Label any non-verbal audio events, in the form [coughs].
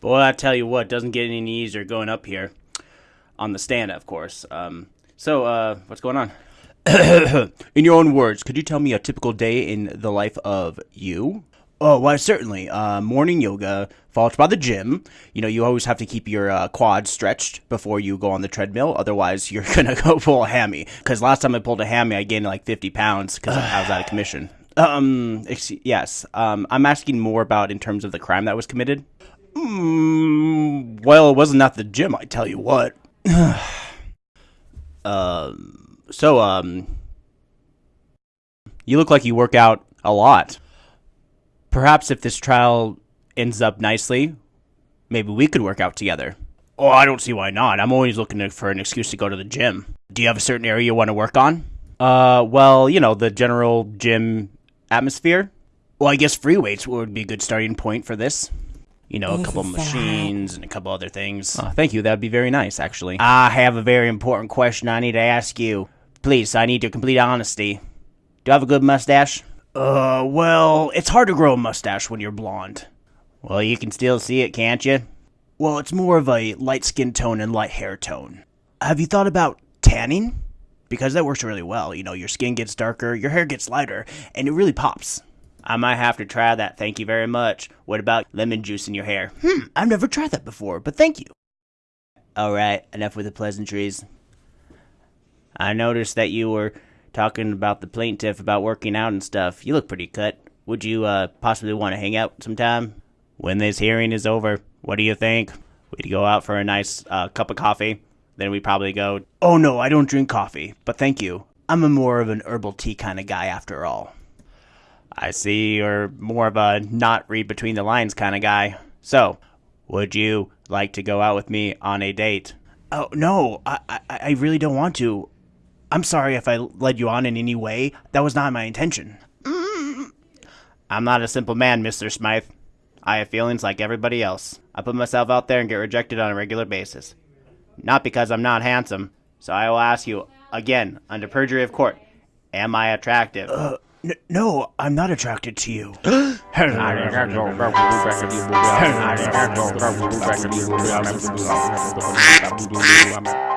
Boy, I tell you what, doesn't get any easier going up here. On the stand, of course. Um, so, uh, what's going on? [coughs] in your own words, could you tell me a typical day in the life of you? Oh, why, certainly. Uh, morning yoga, followed by the gym. You know, you always have to keep your uh, quads stretched before you go on the treadmill. Otherwise, [laughs] you're going to go full hammy. Because last time I pulled a hammy, I gained like 50 pounds because I was out of commission. [sighs] Um, ex- yes. Um, I'm asking more about in terms of the crime that was committed. Mm, well, it wasn't at the gym, I tell you what. [sighs] um, so, um, you look like you work out a lot. Perhaps if this trial ends up nicely, maybe we could work out together. Oh, I don't see why not. I'm always looking for an excuse to go to the gym. Do you have a certain area you want to work on? Uh, well, you know, the general gym atmosphere. Well, I guess free weights would be a good starting point for this. You know, a couple of machines and a couple other things. Oh, thank you. That would be very nice, actually. I have a very important question I need to ask you. Please, I need your complete honesty. Do I have a good mustache? Uh, well, it's hard to grow a mustache when you're blonde. Well, you can still see it, can't you? Well, it's more of a light skin tone and light hair tone. Have you thought about tanning? Because that works really well. You know, your skin gets darker, your hair gets lighter, and it really pops. I might have to try that, thank you very much. What about lemon juice in your hair? Hmm, I've never tried that before, but thank you. Alright, enough with the pleasantries. I noticed that you were talking about the plaintiff about working out and stuff. You look pretty cut. Would you uh, possibly want to hang out sometime? When this hearing is over, what do you think? We'd go out for a nice uh, cup of coffee. Then we'd probably go, Oh no, I don't drink coffee, but thank you. I'm a more of an herbal tea kind of guy after all. I see you're more of a not read between the lines kind of guy. So, would you like to go out with me on a date? Oh, no, I, I, I really don't want to. I'm sorry if I led you on in any way. That was not my intention. I'm not a simple man, Mr. Smythe. I have feelings like everybody else. I put myself out there and get rejected on a regular basis. Not because I'm not handsome. So I will ask you again, under perjury of court, am I attractive? Uh, n- no, I'm not attracted to you. [gasps] [laughs] [laughs] [laughs]